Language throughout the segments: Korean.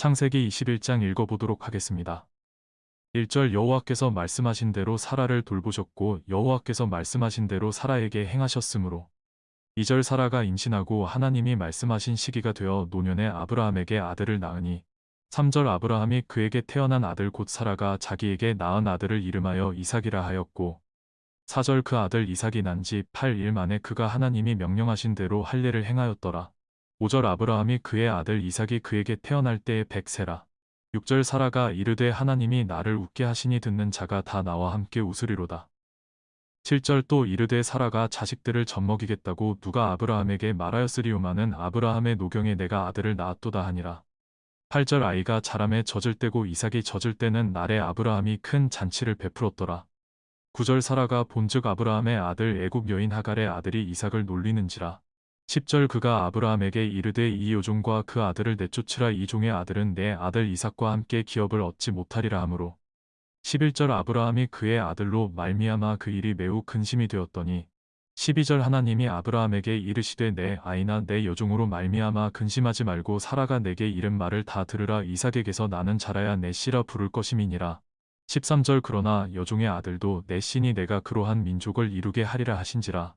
창세기 21장 읽어보도록 하겠습니다. 1절 여호와께서 말씀하신 대로 사라를 돌보셨고 여호와께서 말씀하신 대로 사라에게 행하셨으므로 2절 사라가 임신하고 하나님이 말씀하신 시기가 되어 노년에 아브라함에게 아들을 낳으니 3절 아브라함이 그에게 태어난 아들 곧 사라가 자기에게 낳은 아들을 이름하여 이삭이라 하였고 4절 그 아들 이삭이 난 지 8일 만에 그가 하나님이 명령하신 대로 할례를 행하였더라. 5절 아브라함이 그의 아들 이삭이 그에게 태어날 때에 백세라. 6절 사라가 이르되 하나님이 나를 웃게 하시니 듣는 자가 다 나와 함께 웃으리로다. 7절 또 이르되 사라가 자식들을 젖먹이겠다고 누가 아브라함에게 말하였으리오마는 아브라함의 노경에 내가 아들을 낳았도다 하니라. 8절 아이가 자람에 젖을 때고 이삭이 젖을 때는 날에 아브라함이 큰 잔치를 베풀었더라. 9절 사라가 본즉 아브라함의 아들 애굽 여인 하갈의 아들이 이삭을 놀리는지라. 10절 그가 아브라함에게 이르되 이 요종과 그 아들을 내쫓으라. 이 종의 아들은 내 아들 이삭과 함께 기업을 얻지 못하리라 하므로 11절 아브라함이 그의 아들로 말미암아 그 일이 매우 근심이 되었더니 12절 하나님이 아브라함에게 이르시되 내 아이나 내 여종으로 말미암아 근심하지 말고 사라가 내게 이른 말을 다 들으라. 이삭에게서 나는 자라야 내 씨라 부를 것임이니라. 13절 그러나 여종의 아들도 내 신이 내가 그러한 민족을 이루게 하리라 하신지라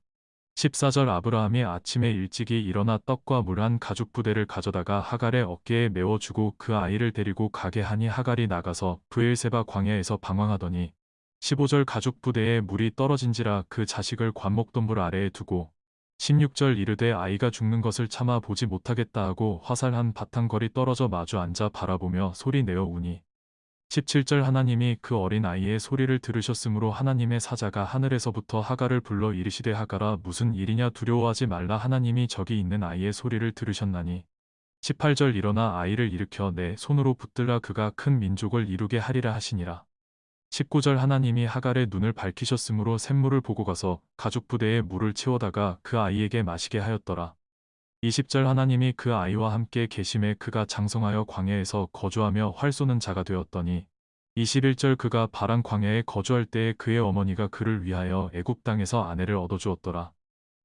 14절 아브라함이 아침에 일찍이 일어나 떡과 물 한 가죽 부대를 가져다가 하갈의 어깨에 메워주고 그 아이를 데리고 가게 하니 하갈이 나가서 브엘세바 광야에서 방황하더니 15절 가죽 부대에 물이 떨어진지라 그 자식을 관목동굴 아래에 두고 16절 이르되 아이가 죽는 것을 참아 보지 못하겠다 하고 화살 한 바탕거리 떨어져 마주 앉아 바라보며 소리 내어 우니 17절 하나님이 그 어린 아이의 소리를 들으셨으므로 하나님의 사자가 하늘에서부터 하가를 불러 이르시되 하가라 무슨 일이냐 두려워하지 말라 하나님이 저기 있는 아이의 소리를 들으셨나니. 18절 일어나 아이를 일으켜 내 손으로 붙들라 그가 큰 민족을 이루게 하리라 하시니라. 19절 하나님이 하갈의 눈을 밝히셨으므로 샘물을 보고 가서 가죽 부대에 물을 채워다가 그 아이에게 마시게 하였더라. 20절 하나님이 그 아이와 함께 계심에 그가 장성하여 광야에서 거주하며 활 쏘는 자가 되었더니 21절 그가 바란 광야에 거주할 때에 그의 어머니가 그를 위하여 애굽 땅에서 아내를 얻어주었더라.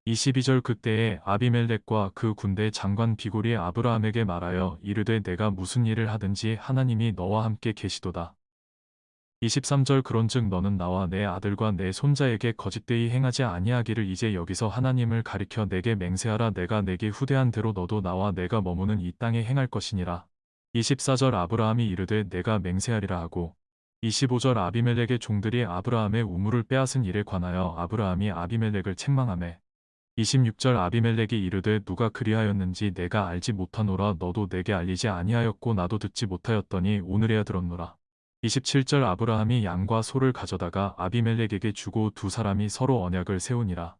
22절 그때에 아비멜렉과 그 군대 장관 비골이 아브라함에게 말하여 이르되 내가 무슨 일을 하든지 하나님이 너와 함께 계시도다. 23절 그런즉 너는 나와 내 아들과 내 손자에게 거짓되이 행하지 아니하기를 이제 여기서 하나님을 가리켜 내게 맹세하라 내가 내게 후대한 대로 너도 나와 내가 머무는 이 땅에 행할 것이니라. 24절 아브라함이 이르되 내가 맹세하리라 하고 25절 아비멜렉의 종들이 아브라함의 우물을 빼앗은 일에 관하여 아브라함이 아비멜렉을 책망하매 26절 아비멜렉이 이르되 누가 그리하였는지 내가 알지 못하노라 너도 내게 알리지 아니하였고 나도 듣지 못하였더니 오늘에야 들었노라. 27절 아브라함이 양과 소를 가져다가 아비멜렉에게 주고 두 사람이 서로 언약을 세우니라.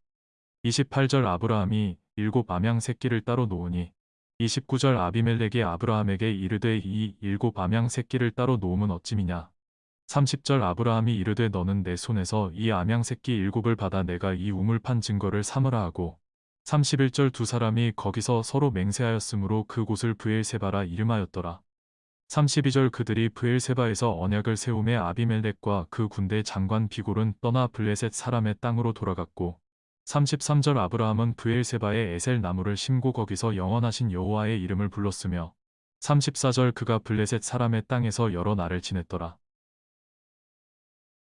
28절 아브라함이 일곱 암양 새끼를 따로 놓으니 29절 아비멜렉이 아브라함에게 이르되 이 일곱 암양 새끼를 따로 놓으면 어찜이냐. 30절 아브라함이 이르되 너는 내 손에서 이 암양 새끼 일곱을 받아 내가 이 우물 판 증거를 삼으라 하고 31절 두 사람이 거기서 서로 맹세하였으므로 그곳을 브엘세바라 이름하였더라. 32절 그들이 브엘세바에서 언약을 세움에 아비멜렉과 그 군대 장관 비골은 떠나 블레셋 사람의 땅으로 돌아갔고 33절 아브라함은 브엘세바에 에셀 나무를 심고 거기서 영원하신 여호와의 이름을 불렀으며 34절 그가 블레셋 사람의 땅에서 여러 날을 지냈더라.